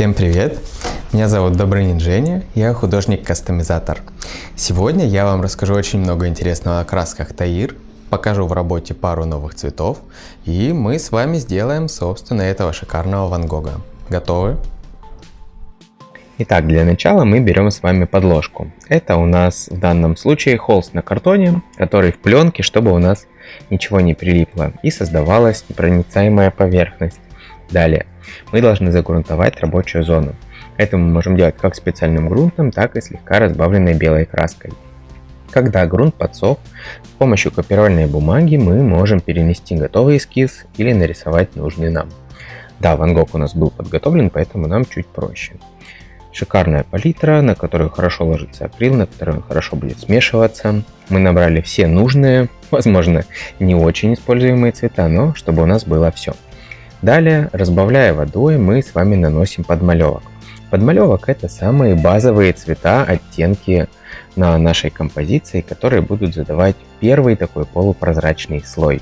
Всем привет! Меня зовут Добрынин Женя, я художник-кастомизатор. Сегодня я вам расскажу очень много интересного о красках Таир, покажу в работе пару новых цветов, и мы с вами сделаем, собственно, этого шикарного Ван Гога. Готовы? Итак, для начала мы берем с вами подложку. Это у нас в данном случае холст на картоне, который в пленке, чтобы у нас ничего не прилипло и создавалась непроницаемая поверхность. Далее, мы должны загрунтовать рабочую зону. Это мы можем делать как специальным грунтом, так и слегка разбавленной белой краской. Когда грунт подсох, с помощью копировальной бумаги мы можем перенести готовый эскиз или нарисовать нужный нам. Да, Ван Гог у нас был подготовлен, поэтому нам чуть проще. Шикарная палитра, на которую хорошо ложится акрил, на которую хорошо будет смешиваться. Мы набрали все нужные, возможно, не очень используемые цвета, но чтобы у нас было все. Далее, разбавляя водой, мы с вами наносим подмалевок. Подмалевок это самые базовые цвета, оттенки на нашей композиции, которые будут задавать первый такой полупрозрачный слой.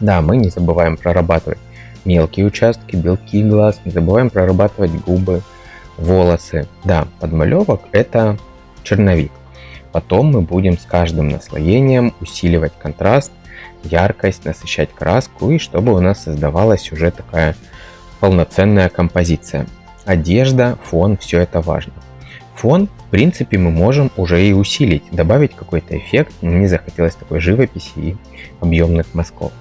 Да, мы не забываем прорабатывать мелкие участки, белки глаз, не забываем прорабатывать губы, волосы. Да, подмалевок это черновик. Потом мы будем с каждым наслоением усиливать контраст яркость, насыщать краску и чтобы у нас создавалась уже такая полноценная композиция. Одежда, фон, все это важно. Фон, в принципе, мы можем уже и усилить, добавить какой-то эффект. Мне захотелось такой живописи и объемных мазков.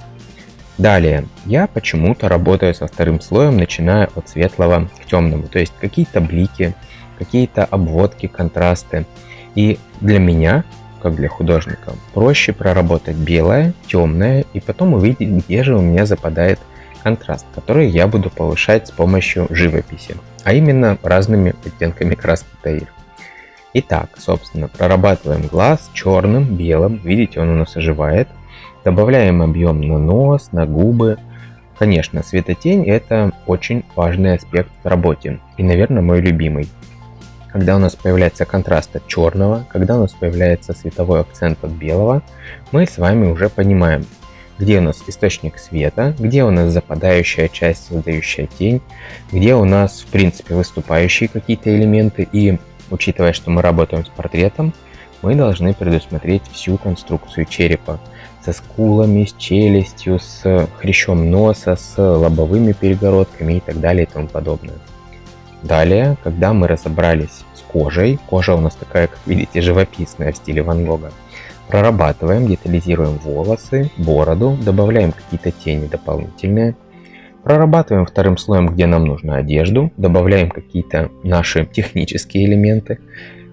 Далее, я почему-то работаю со вторым слоем, начиная от светлого к темному. То есть какие-то блики, какие-то обводки, контрасты. И для меня как для художника. Проще проработать белое, темное и потом увидеть, где же у меня западает контраст, который я буду повышать с помощью живописи, а именно разными оттенками краски Таир. Итак, собственно, прорабатываем глаз черным, белым, видите, он у нас оживает. Добавляем объем на нос, на губы. Конечно, светотень это очень важный аспект в работе и, наверное, мой любимый когда у нас появляется контраст от черного, когда у нас появляется световой акцент от белого, мы с вами уже понимаем, где у нас источник света, где у нас западающая часть, создающая тень, где у нас в принципе выступающие какие-то элементы и учитывая, что мы работаем с портретом, мы должны предусмотреть всю конструкцию черепа со скулами, с челюстью, с хрящом носа, с лобовыми перегородками и так далее и тому подобное. Далее, когда мы разобрались с кожей, кожа у нас такая, как видите, живописная в стиле Ван Гога, прорабатываем, детализируем волосы, бороду, добавляем какие-то тени дополнительные, прорабатываем вторым слоем, где нам нужно одежду, добавляем какие-то наши технические элементы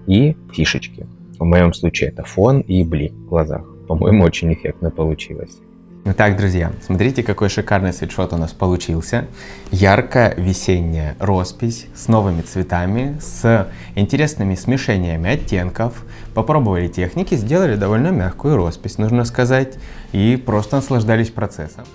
и фишечки. В моем случае это фон и блик в глазах. По-моему, очень эффектно получилось. Итак, друзья, смотрите, какой шикарный свитшот у нас получился. Яркая весенняя роспись с новыми цветами, с интересными смешениями оттенков. Попробовали техники, сделали довольно мягкую роспись, нужно сказать, и просто наслаждались процессом.